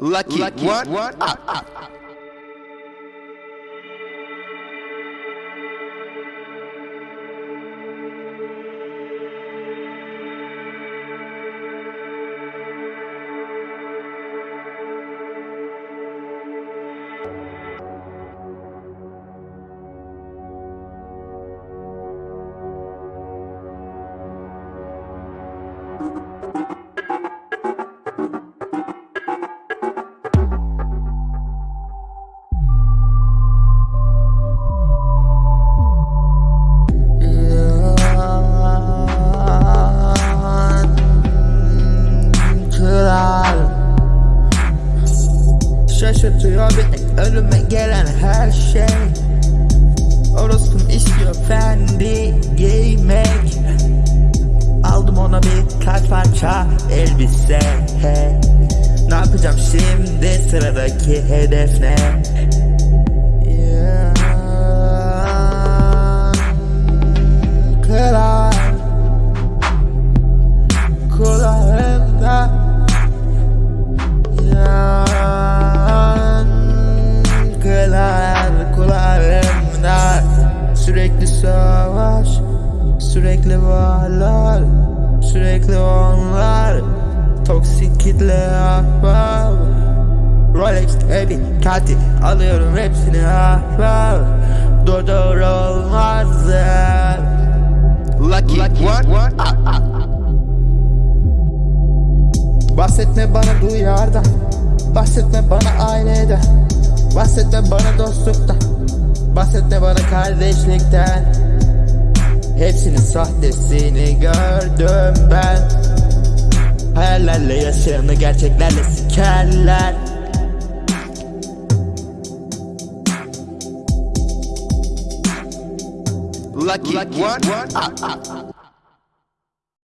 Lucky, one, one, up, up. kral Şaşırtıyor beni önüme gelen her şey. Orospum istiyor fendi giymek. Aldım ona bir kaç parça elbise. He. Ne yapacağım şimdi? Sıradaki hedef ne? Yankılar kulağımda. Sürekli savaş Sürekli varlar Sürekli onlar. Toksik kitle ahbap Rolex, Ebi, Katil Alıyorum hepsini ahbap Durdur olmaz Lucky, one, one, up, up. Bahsetme bana duyardan Bahsetme bana aileden Bahsetme bana dostluktan Bahsetme bana kardeşlikten. Hepsinin sahtesini gördüm ben. Hayallerle yaşayanı gerçeklerle sikerler. Lucky, one, one, up, up.